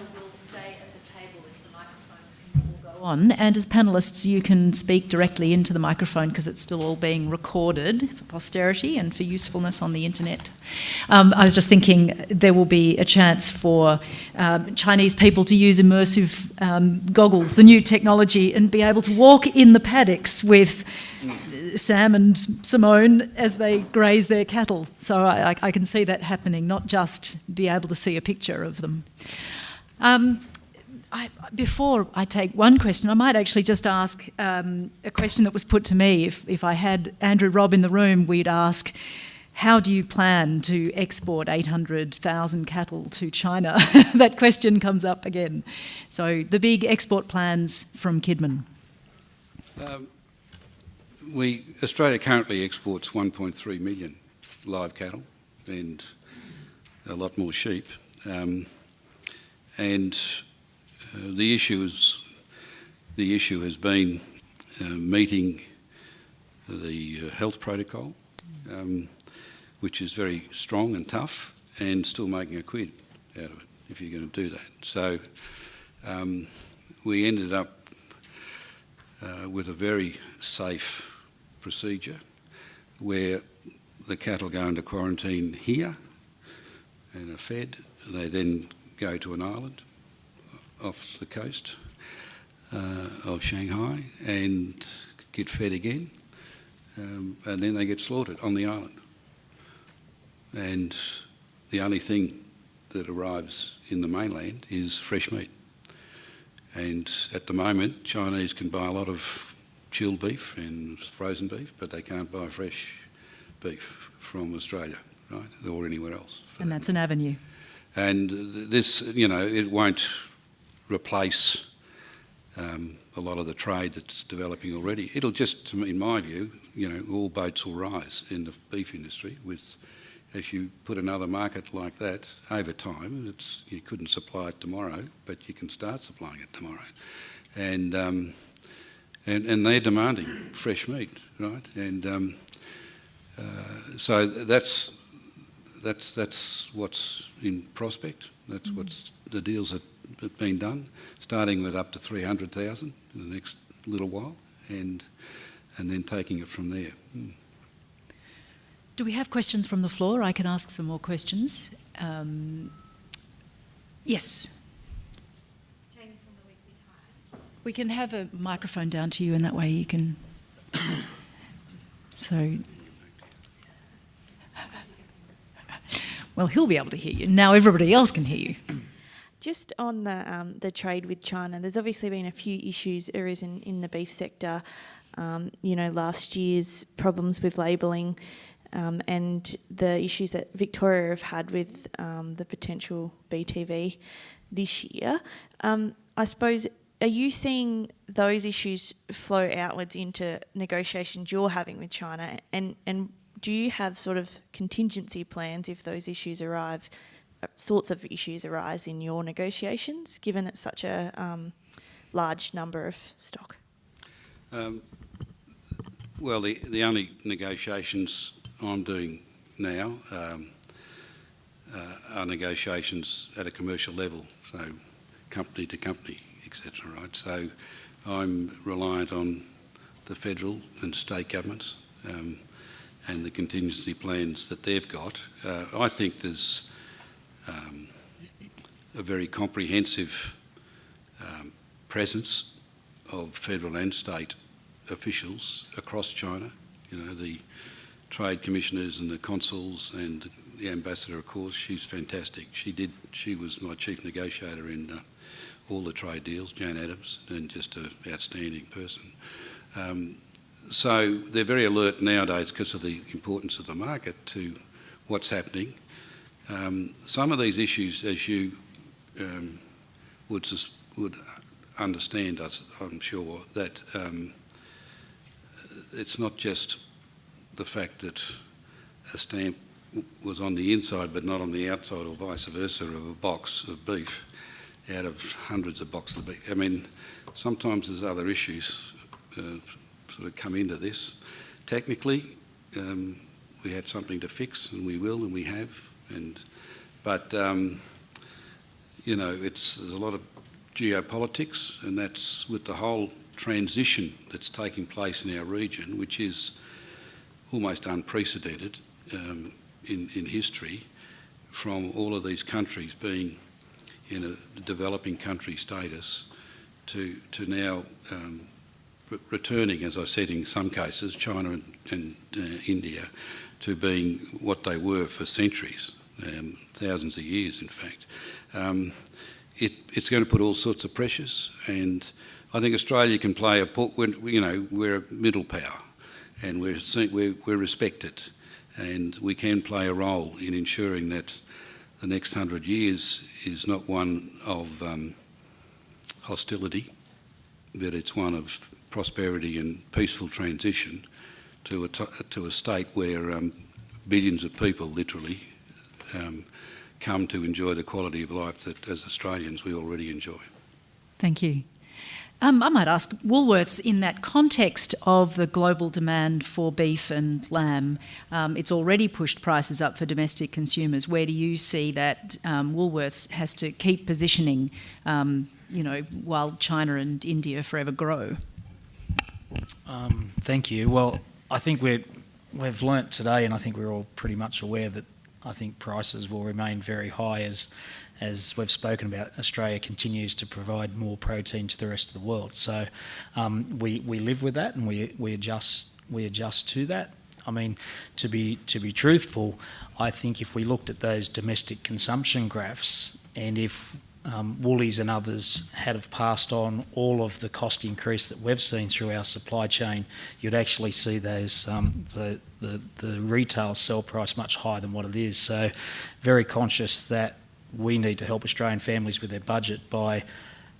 panel will stay at the table if the microphones can all go on. And as panellists, you can speak directly into the microphone because it's still all being recorded for posterity and for usefulness on the internet. Um, I was just thinking there will be a chance for um, Chinese people to use immersive um, goggles, the new technology, and be able to walk in the paddocks with Sam and Simone as they graze their cattle. So I, I, can see that happening, not just be able to see a picture of them. Um, I, before I take one question, I might actually just ask um, a question that was put to me. If, if I had Andrew Robb in the room, we'd ask, how do you plan to export 800,000 cattle to China? that question comes up again. So the big export plans from Kidman. Um, we Australia currently exports 1.3 million live cattle and a lot more sheep. Um, and uh, the issue is the issue has been uh, meeting the uh, health protocol, um, which is very strong and tough, and still making a quid out of it if you're going to do that. So um, we ended up uh, with a very safe procedure where the cattle go into quarantine here and are fed. They then go to an island off the coast uh, of Shanghai and get fed again. Um, and then they get slaughtered on the island. And the only thing that arrives in the mainland is fresh meat. And at the moment, Chinese can buy a lot of chilled beef and frozen beef, but they can't buy fresh beef from Australia, right, or anywhere else. And that's an avenue. And this, you know, it won't replace um, a lot of the trade that's developing already. It'll just, in my view, you know, all boats will rise in the beef industry with, as you put another market like that over time, it's, you couldn't supply it tomorrow, but you can start supplying it tomorrow. And um, and, and they're demanding fresh meat, right? And um, uh, so that's that's that's what's in prospect. That's mm what's the deals that have been done, starting with up to three hundred thousand in the next little while, and and then taking it from there. Mm. Do we have questions from the floor? I can ask some more questions. Um, yes. We can have a microphone down to you and that way you can... so... Well, he'll be able to hear you. Now everybody else can hear you. Just on the um, the trade with China, there's obviously been a few issues arisen in the beef sector. Um, you know, last year's problems with labelling um, and the issues that Victoria have had with um, the potential BTV this year. Um, I suppose are you seeing those issues flow outwards into negotiations you're having with China? And, and do you have sort of contingency plans if those issues arrive, uh, sorts of issues arise in your negotiations, given it's such a um, large number of stock? Um, well, the, the only negotiations I'm doing now um, uh, are negotiations at a commercial level, so company to company etc. Right, so I'm reliant on the federal and state governments um, and the contingency plans that they've got. Uh, I think there's um, a very comprehensive um, presence of federal and state officials across China. You know, the trade commissioners and the consuls and the ambassador, of course, she's fantastic. She did. She was my chief negotiator in uh, all the trade deals, Jan Adams, and just an outstanding person. Um, so they're very alert nowadays because of the importance of the market to what's happening. Um, some of these issues, as you um, would, would understand, I'm sure, that um, it's not just the fact that a stamp was on the inside but not on the outside or vice versa of a box of beef out of hundreds of boxes. Of beef. I mean, sometimes there's other issues uh, sort of come into this. Technically, um, we have something to fix, and we will, and we have. And but um, you know, it's there's a lot of geopolitics, and that's with the whole transition that's taking place in our region, which is almost unprecedented um, in, in history, from all of these countries being in a developing country status to, to now um, returning, as I said, in some cases, China and, and uh, India, to being what they were for centuries, um, thousands of years, in fact. Um, it, it's going to put all sorts of pressures, and I think Australia can play a, part. you know, we're a middle power, and we're, we're, we're respected, and we can play a role in ensuring that the next hundred years is not one of um, hostility, but it's one of prosperity and peaceful transition to a, to a state where um, billions of people literally um, come to enjoy the quality of life that as Australians we already enjoy. Thank you. Um, I might ask Woolworths in that context of the global demand for beef and lamb, um, it's already pushed prices up for domestic consumers. Where do you see that um, Woolworths has to keep positioning, um, you know, while China and India forever grow? Um, thank you. Well, I think we're, we've learnt today, and I think we're all pretty much aware that I think prices will remain very high as as we've spoken about, Australia continues to provide more protein to the rest of the world. So um, we, we live with that and we, we adjust we adjust to that. I mean, to be to be truthful, I think if we looked at those domestic consumption graphs and if um, Woolies and others had have passed on all of the cost increase that we've seen through our supply chain, you'd actually see those um, the, the the retail sell price much higher than what it is. So, very conscious that we need to help Australian families with their budget by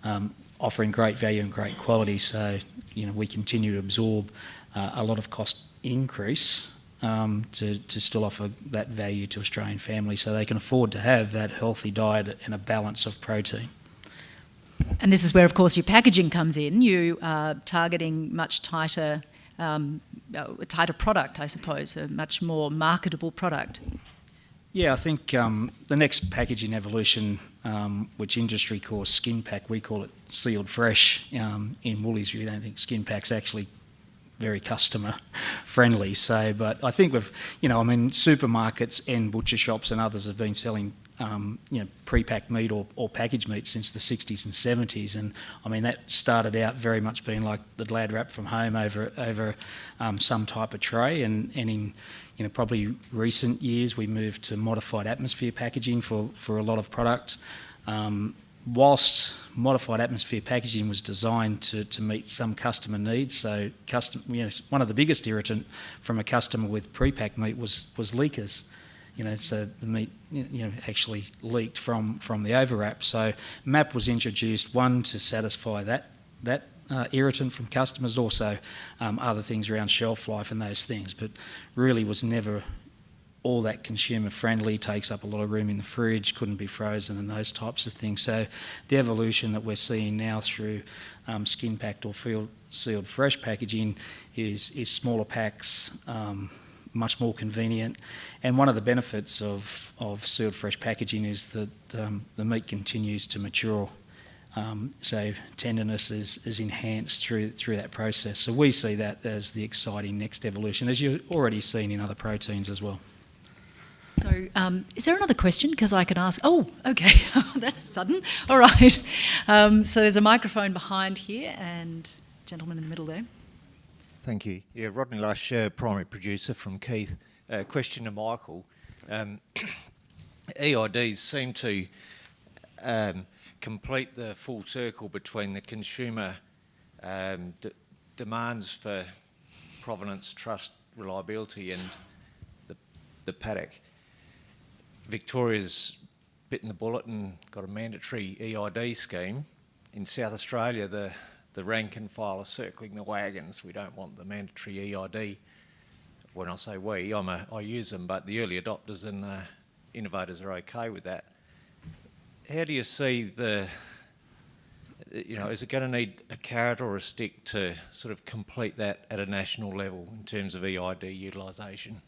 um, offering great value and great quality. So, you know, we continue to absorb uh, a lot of cost increase um, to, to still offer that value to Australian families so they can afford to have that healthy diet and a balance of protein. And this is where, of course, your packaging comes in. You are targeting much tighter, um, a tighter product, I suppose, a much more marketable product. Yeah, I think um, the next packaging evolution, um, which industry calls skin pack, we call it sealed fresh. Um, in Woolies, we don't think skin pack's actually very customer friendly. So, but I think we've, you know, I mean, supermarkets and butcher shops and others have been selling um, you know, pre-packed meat or, or packaged meat since the 60s and 70s. And I mean, that started out very much being like the glad wrap from home over over um, some type of tray. And, and in you know, probably recent years, we moved to modified atmosphere packaging for, for a lot of product. Um, whilst modified atmosphere packaging was designed to, to meet some customer needs, so custom, you know, one of the biggest irritant from a customer with pre-packed meat was, was leakers you know, so the meat, you know, actually leaked from, from the overwrap. So MAP was introduced, one, to satisfy that, that uh, irritant from customers, also um, other things around shelf life and those things, but really was never all that consumer friendly, takes up a lot of room in the fridge, couldn't be frozen and those types of things. So the evolution that we're seeing now through um, skin packed or field sealed fresh packaging is, is smaller packs, um, much more convenient. And one of the benefits of, of sealed fresh packaging is that um, the meat continues to mature. Um, so tenderness is, is enhanced through through that process. So we see that as the exciting next evolution, as you've already seen in other proteins as well. So, um, is there another question? Because I can ask. Oh, okay, that's sudden. All right. Um, so there's a microphone behind here, and gentleman in the middle there. Thank you. Yeah, Rodney Lush, uh, primary producer from Keith. Uh, question to Michael. Um, EIDs seem to um, complete the full circle between the consumer um, demands for provenance, trust, reliability and the, the paddock. Victoria's bitten the bullet and got a mandatory EID scheme. In South Australia, the the rank and file are circling the wagons. We don't want the mandatory EID. When I say we, I'm a, I use them, but the early adopters and the innovators are okay with that. How do you see the, you know, is it going to need a carrot or a stick to sort of complete that at a national level in terms of EID utilisation?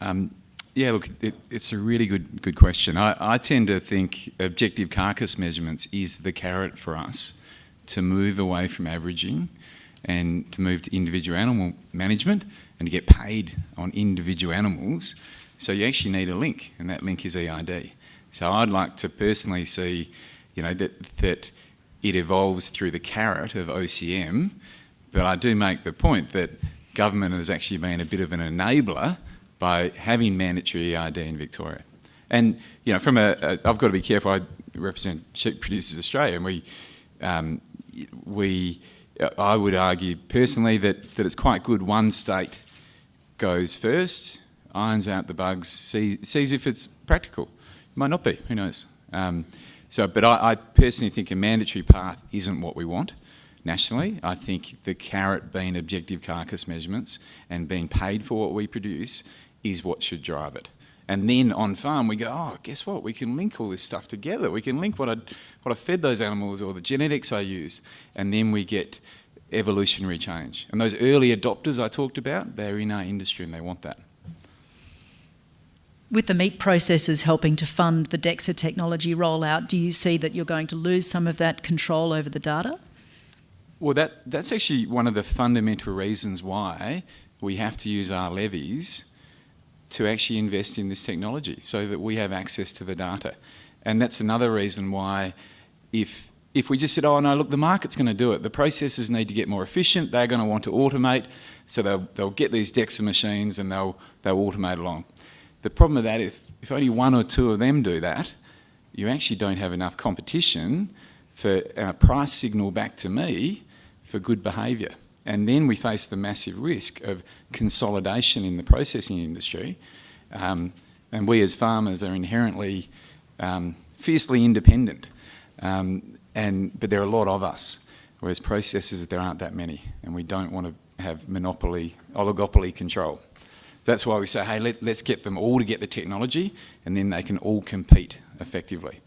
Um, Yeah, look, it, it's a really good good question. I, I tend to think objective carcass measurements is the carrot for us to move away from averaging and to move to individual animal management and to get paid on individual animals. So you actually need a link, and that link is EID. So I'd like to personally see, you know, that that it evolves through the carrot of OCM, but I do make the point that government has actually been a bit of an enabler by having mandatory EID in Victoria. And you know, from a, a I've got to be careful. I represent Sheep Producers Australia, and we um, we I would argue personally that that it's quite good one state goes first, irons out the bugs, see, sees if it's practical. It might not be. Who knows? Um, so, but I, I personally think a mandatory path isn't what we want nationally. I think the carrot being objective carcass measurements and being paid for what we produce is what should drive it. And then on farm we go, oh, guess what? We can link all this stuff together. We can link what I, what I fed those animals or the genetics I use. And then we get evolutionary change. And those early adopters I talked about, they're in our industry and they want that. With the meat processors helping to fund the DEXA technology rollout, do you see that you're going to lose some of that control over the data? Well, that, that's actually one of the fundamental reasons why we have to use our levies to actually invest in this technology so that we have access to the data. And that's another reason why if, if we just said, oh no, look, the market's going to do it, the processors need to get more efficient, they're going to want to automate, so they'll, they'll get these DEXA machines and they'll, they'll automate along. The problem with that, if, if only one or two of them do that, you actually don't have enough competition for a price signal back to me for good behaviour. And then we face the massive risk of consolidation in the processing industry. Um, and we as farmers are inherently um, fiercely independent. Um, and, but there are a lot of us, whereas processors, there aren't that many. And we don't want to have monopoly, oligopoly control. That's why we say, hey, let, let's get them all to get the technology and then they can all compete effectively.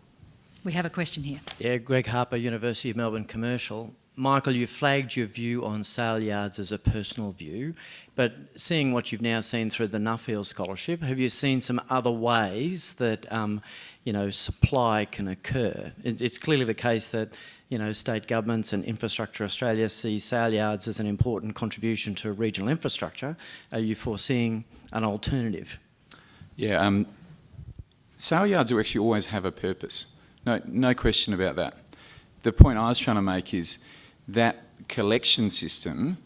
We have a question here. Yeah, Greg Harper, University of Melbourne Commercial. Michael, you flagged your view on sale yards as a personal view, but seeing what you've now seen through the Nuffield Scholarship, have you seen some other ways that um, you know supply can occur? It, it's clearly the case that you know state governments and Infrastructure Australia see sale yards as an important contribution to regional infrastructure. Are you foreseeing an alternative? Yeah, um, sale yards will actually always have a purpose. No, no question about that. The point I was trying to make is that collection system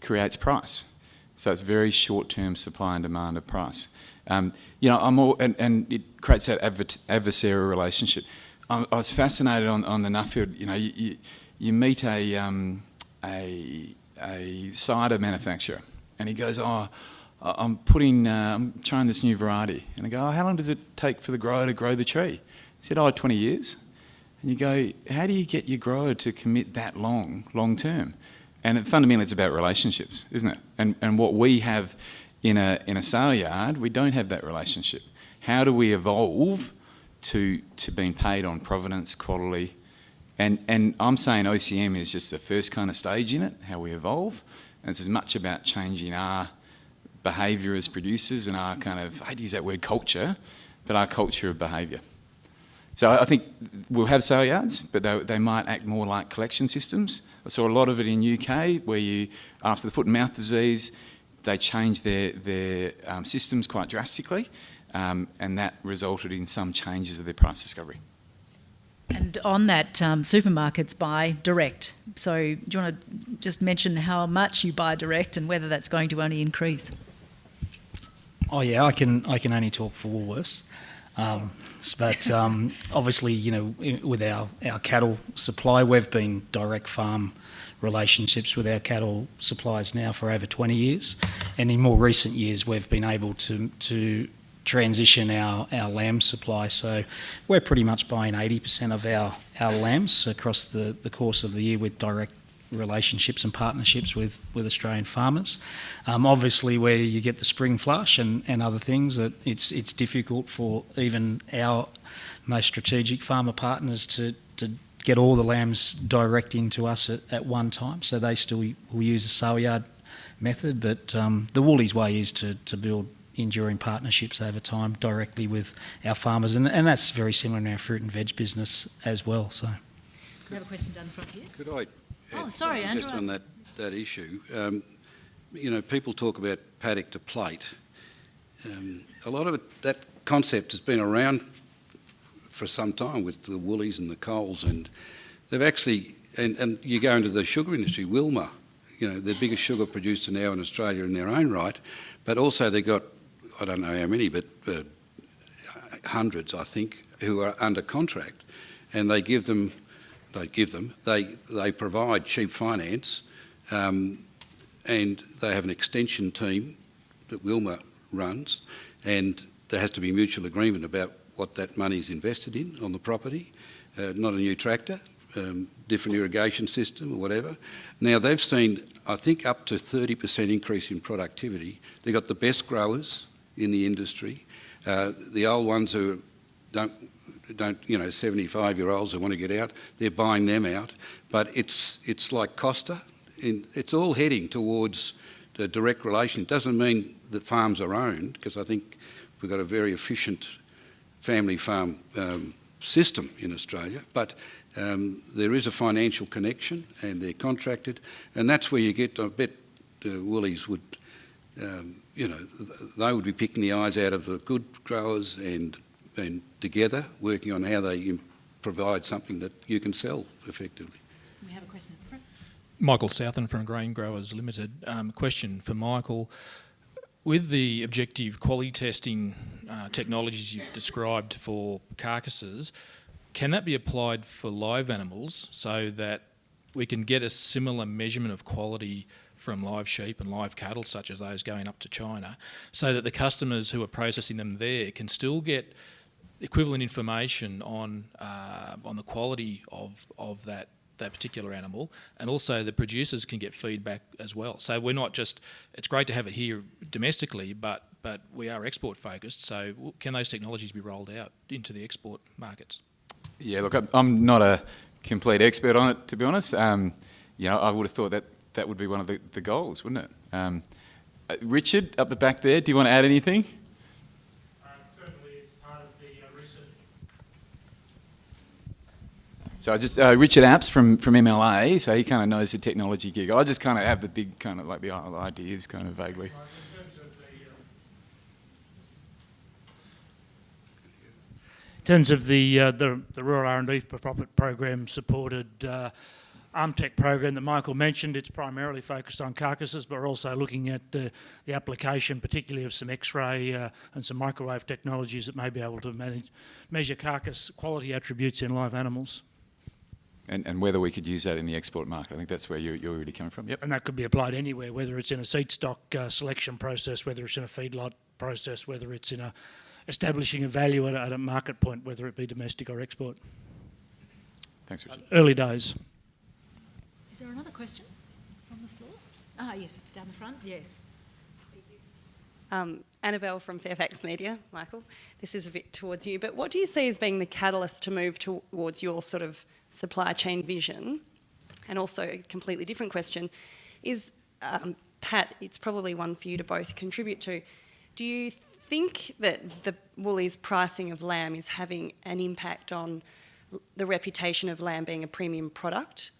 creates price. So it's very short-term supply and demand of price. Um, you know, I'm all, and, and it creates that adversarial relationship. I, I was fascinated on, on the Nuffield, you know, you, you, you meet a, um, a, a cider manufacturer and he goes, oh, I'm putting, uh, I'm trying this new variety. And I go, oh, how long does it take for the grower to grow the tree? He said, oh, 20 years. And you go, how do you get your grower to commit that long, long term? And it, fundamentally, it's about relationships, isn't it? And, and what we have in a, in a sale yard, we don't have that relationship. How do we evolve to, to being paid on provenance, quality? And, and I'm saying OCM is just the first kind of stage in it, how we evolve. And it's as much about changing our behaviour as producers and our kind of, I hate to use that word culture, but our culture of behaviour. So I think we'll have sale yards, but they, they, might act more like collection systems. I saw a lot of it in UK where you, after the foot and mouth disease, they changed their, their um, systems quite drastically um, and that resulted in some changes of their price discovery. And on that, um, supermarkets buy direct. So do you want to just mention how much you buy direct and whether that's going to only increase? Oh yeah, I can I can only talk for Woolworths. Um, but um, obviously, you know, with our, our cattle supply, we've been direct farm relationships with our cattle suppliers now for over 20 years. And in more recent years, we've been able to, to transition our, our lamb supply. So we're pretty much buying 80% of our, our lambs across the, the course of the year with direct relationships and partnerships with, with Australian farmers. Um, obviously, where you get the spring flush and, and other things, that it's it's difficult for even our most strategic farmer partners to, to get all the lambs direct into us at, at one time. So they still will use the sale yard method, but um, the Woolies way is to, to build enduring partnerships over time directly with our farmers, and, and that's very similar in our fruit and veg business as well. So, We have a question down the front here. Could I? Oh, sorry, something Just Andrew. on that, that issue, um, you know, people talk about paddock to plate. Um, a lot of it, that concept has been around for some time with the Woolies and the Coles, and they've actually, and, and you go into the sugar industry, Wilmar, you know, the biggest sugar producer now in Australia in their own right, but also they've got, I don't know how many, but uh, hundreds, I think, who are under contract, and they give them, they give them, they they provide cheap finance, um, and they have an extension team that Wilmar runs, and there has to be mutual agreement about what that money is invested in on the property, uh, not a new tractor, um, different irrigation system or whatever. Now they've seen, I think, up to 30% increase in productivity. They've got the best growers in the industry. Uh, the old ones who don't, don't you know, 75 year olds who want to get out, they're buying them out. But it's, it's like Costa, in, it's all heading towards the direct relation. It doesn't mean that farms are owned, because I think we've got a very efficient family farm um, system in Australia, but um, there is a financial connection and they're contracted, and that's where you get, I bet uh, Woolies would, um, you know, they would be picking the eyes out of the good growers and, and together working on how they provide something that you can sell effectively. We have a question at the front. Michael Southen from Grain Growers Limited. Um, question for Michael. With the objective quality testing uh, technologies you've described for carcasses, can that be applied for live animals so that we can get a similar measurement of quality from live sheep and live cattle, such as those going up to China, so that the customers who are processing them there can still get equivalent information on uh, on the quality of of that that particular animal, and also the producers can get feedback as well. So we're not just it's great to have it here domestically, but but we are export focused. So can those technologies be rolled out into the export markets? Yeah, look, I'm- not a complete expert on it, to be honest. Um, you know, I would have thought that that would be one of the, the goals, wouldn't it? Um, uh, Richard, up the back there, do you want to add anything? Certainly, it's part of the uh, recent So I just uh, Richard Apps from from MLA, so he kind of knows the technology gig. I just kind of have the big kind of like the ideas, kind of vaguely. in terms of the uh, in terms of the uh, the, the rural R&D for profit program supported uh, ALMTech program that Michael mentioned. It's primarily focused on carcasses, but we're also looking at uh, the application, particularly of some X-ray uh, and some microwave technologies that may be able to manage, measure carcass quality attributes in live animals. And, and whether we could use that in the export market. I think that's where you're, you're really coming from. Yep. And that could be applied anywhere, whether it's in a seed stock uh, selection process, whether it's in a feedlot process, whether it's in a establishing a value at a, at a market point, whether it be domestic or export. Thanks, Richard. Early days. Is there another question from the floor? Ah, yes, down the front, yes. Um, Annabelle from Fairfax Media, Michael. This is a bit towards you, but what do you see as being the catalyst to move towards your sort of supply chain vision? And also, a completely different question is um, Pat, it's probably one for you to both contribute to. Do you think that the Woolies pricing of lamb is having an impact on the reputation of lamb being a premium product?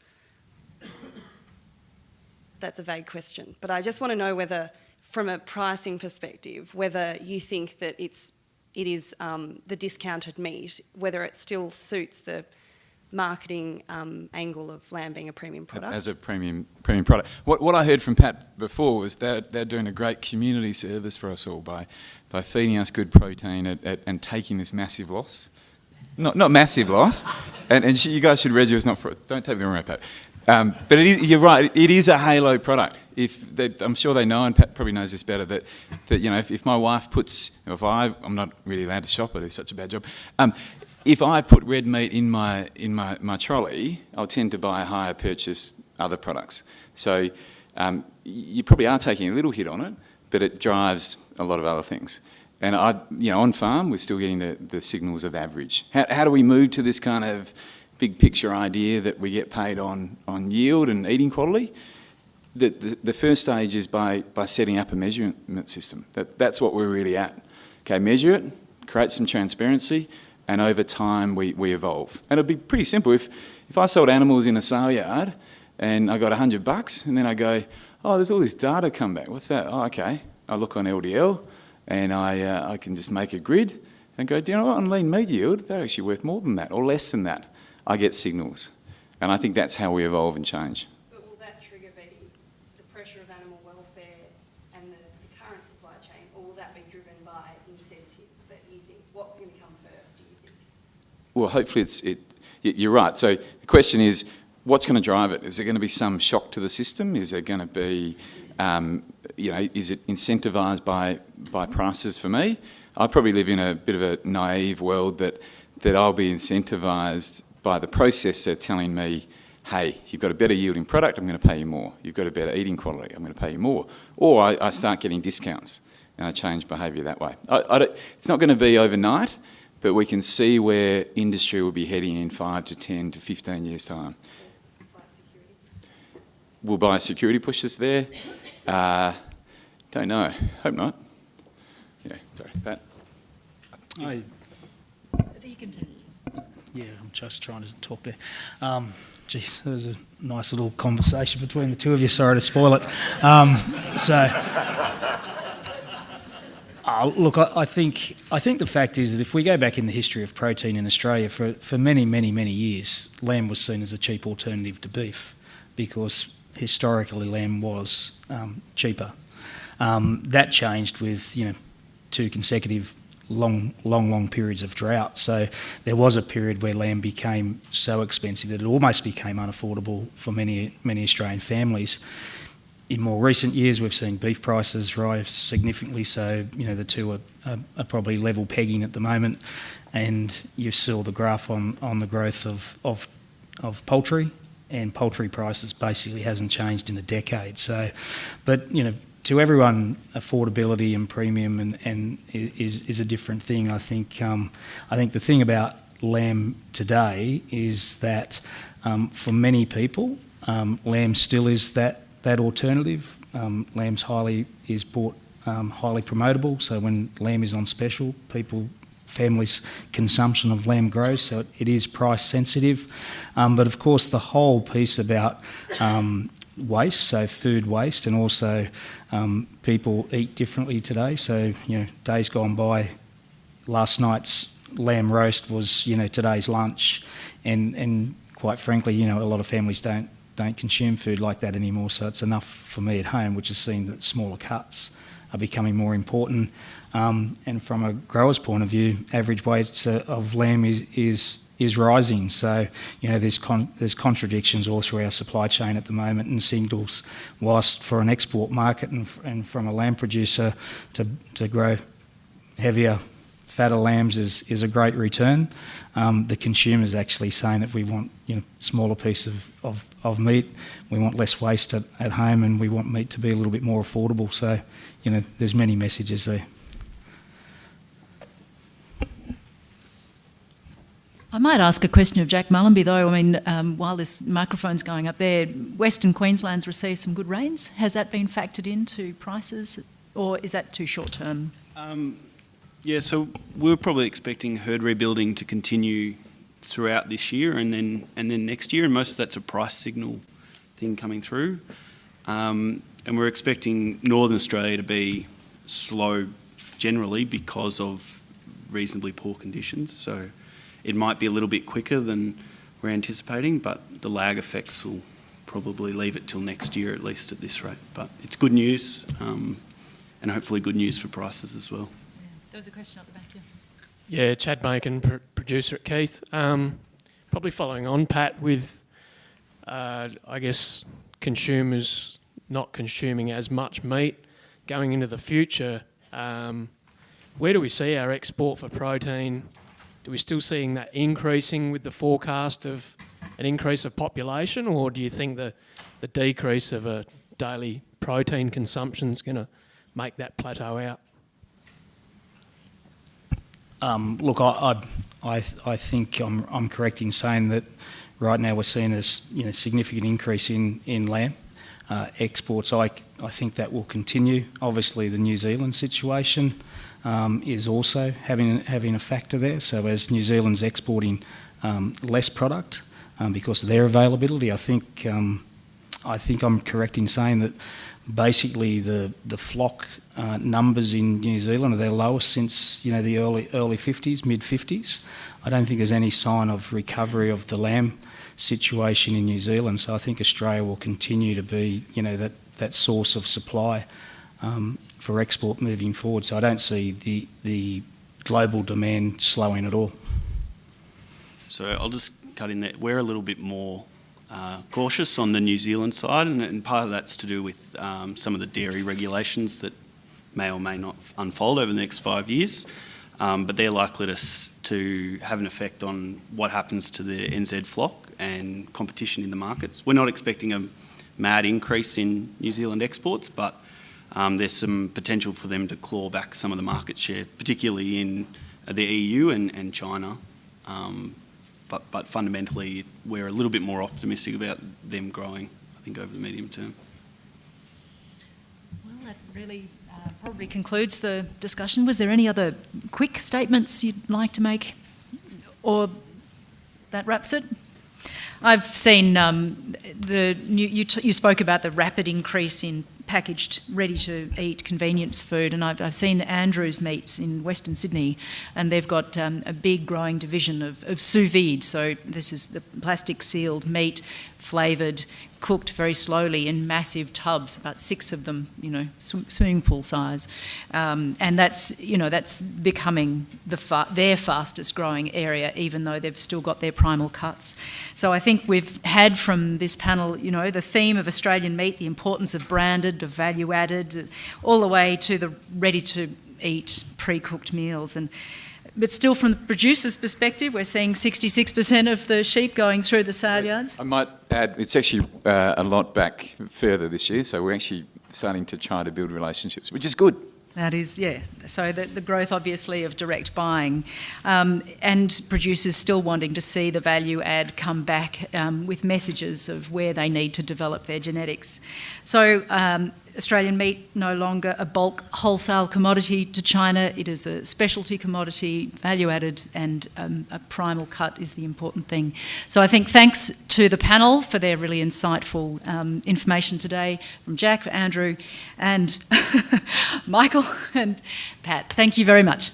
That's a vague question, but I just want to know whether, from a pricing perspective, whether you think that it's it is um, the discounted meat, whether it still suits the marketing um, angle of lamb being a premium product. As a premium premium product. What, what I heard from Pat before was that they're doing a great community service for us all by, by feeding us good protein at, at, and taking this massive loss. Not, not massive loss. And, and you guys should register. It's not for, don't take me wrong, Pat. Um, but it is, you're right. It is a halo product. If they, I'm sure they know, and Pat probably knows this better, that, that you know, if, if my wife puts, if I, I'm not really allowed to shop it. It's such a bad job. Um, if I put red meat in my in my, my trolley, I'll tend to buy higher purchase other products. So um, you probably are taking a little hit on it, but it drives a lot of other things. And I, you know, on farm, we're still getting the, the signals of average. How, how do we move to this kind of big picture idea that we get paid on, on yield and eating quality? the, the, the first stage is by, by setting up a measurement system. That, that's what we're really at. Okay, measure it, create some transparency, and over time we, we evolve. And it'd be pretty simple. If, if I sold animals in a sale yard and I got 100 bucks and then I go, oh, there's all this data come back. What's that? Oh, okay. I look on LDL and I, uh, I can just make a grid and go, do you know what, on lean meat yield, they're actually worth more than that or less than that. I get signals. And I think that's how we evolve and change. But will that trigger be the pressure of animal welfare and the, the current supply chain, or will that be driven by incentives that you think, what's going to come first, do you think? Well, hopefully it's, it, you're right. So the question is, what's going to drive it? Is there going to be some shock to the system? Is there going to be, um, you know, is it incentivised by, by prices for me? I probably live in a bit of a naive world that, that I'll be incentivised by the processor telling me, hey, you've got a better yielding product, I'm going to pay you more. You've got a better eating quality, I'm going to pay you more. Or I, I start getting discounts and I change behaviour that way. I, I it's not going to be overnight, but we can see where industry will be heading in 5 to 10 to 15 years' time. Will biosecurity push us there? Uh, don't know. Hope not. Yeah, sorry, Pat. I, You can take this one. yeah, I'm just trying to talk there. Um, geez, there was a nice little conversation between the two of you. Sorry to spoil it. Um, so, uh, look, I, I think I think the fact is that if we go back in the history of protein in Australia, for, for many, many, many years, lamb was seen as a cheap alternative to beef because historically lamb was um, cheaper. Um, that changed with you know two consecutive long, long, long periods of drought. So there was a period where lamb became so expensive that it almost became unaffordable for many, many Australian families. In more recent years, we've seen beef prices rise significantly. So you know the two are, are, are probably level pegging at the moment, and you saw the graph on, on the growth of, of of poultry, and poultry prices basically hasn't changed in a decade. So, but you know to everyone, affordability and premium and, and is, is a different thing. I think um, I think the thing about lamb today is that um, for many people, um, lamb still is that that alternative. Um, lamb's highly is bought um, highly promotable. So when lamb is on special, people families' consumption of lamb grows, so it, it is price sensitive. Um, but of course, the whole piece about um, waste, so food waste, and also um, people eat differently today. So, you know, days gone by, last night's lamb roast was, you know, today's lunch, and and quite frankly, you know, a lot of families don't don't consume food like that anymore. So it's enough for me at home, which has seen that smaller cuts are becoming more important. Um, and from a grower's point of view, average weights of lamb is is is rising. So, you know, there's, con there's contradictions all through our supply chain at the moment and signals, whilst for an export market and, and from a lamb producer to, to grow heavier, fatter lambs is, is a great return. Um, the consumer's actually saying that we want, you know, smaller piece of, of, of meat, we want less waste at, at home and we want meat to be a little bit more affordable. So, you know, there's many messages there. I might ask a question of Jack Mullenby, though. I mean, um, while this microphone's going up there, Western Queensland's received some good rains. Has that been factored into prices, or is that too short term? Um, yeah, so we were probably expecting herd rebuilding to continue throughout this year and then and then next year, and most of that's a price signal thing coming through. Um, and we're expecting Northern Australia to be slow generally because of reasonably poor conditions. So it might be a little bit quicker than we're anticipating, but the lag effects will probably leave it till next year at least at this rate. But it's good news, um, and hopefully good news for prices as well. Yeah. There was a question at the back here. Yeah, Chad Bacon, pr producer at Keith. Um, probably following on, Pat, with uh, I guess consumers not consuming as much meat going into the future. Um, where do we see our export for protein do we still seeing that increasing with the forecast of an increase of population, or do you think the, the decrease of a daily protein consumption is going to make that plateau out? Um, look, I, I, I think I'm, I'm correct in saying that right now we're seeing a you know, significant increase in, in lamb. uh, exports. I, I think that will continue. Obviously, the New Zealand situation um, is also having, having a factor there. So as New Zealand's exporting um, less product um, because of their availability, I think, um, I think I'm correct in saying that basically the, the flock uh, numbers in New Zealand are their lowest since you know the early early 50s, mid 50s. I don't think there's any sign of recovery of the lamb situation in New Zealand. So I think Australia will continue to be you know that that source of supply um, for export moving forward. So I don't see the the global demand slowing at all. So I'll just cut in there. We're a little bit more uh, cautious on the New Zealand side, and, and, part of that's to do with um, some of the dairy regulations that may or may not unfold over the next five years. Um, but they're likely to, to have an effect on what happens to the NZ flock and competition in the markets. We're not expecting a mad increase in New Zealand exports, but um, there's some potential for them to claw back some of the market share, particularly in the EU and, and China. Um, but, but fundamentally, we're a little bit more optimistic about them growing, I think, over the medium term. Well, that really uh, probably concludes the discussion. Was there any other quick statements you'd like to make? Or that wraps it? I've seen um, the you, you, you, spoke about the rapid increase in packaged, ready-to-eat convenience food, and I've, I've, seen Andrews Meats in Western Sydney, and they've got um, a big growing division of, of sous vide. So this is the plastic sealed meat, flavoured, cooked very slowly in massive tubs, about six of them, you know, sw swimming pool size, um, and that's you know that's becoming the fa their fastest growing area, even though they've still got their primal cuts. So I think we've had from this panel, you know, the theme of Australian meat, the importance of branded, of value added, all the way to the ready to eat pre-cooked meals and but still, from the producer's perspective, we're seeing 66% of the sheep going through the sale yards. I might add, it's actually uh, a lot back further this year, so we're actually starting to try to build relationships, which is good. That is, yeah. So the, the growth, obviously, of direct buying um, and producers still wanting to see the value add come back um, with messages of where they need to develop their genetics. So um, Australian meat no longer a bulk wholesale commodity to China. It is a specialty commodity, value added, and um, a primal cut is the important thing. So I think thanks to the panel for their really insightful um, information today from Jack, Andrew, and Michael and Pat. Thank you very much.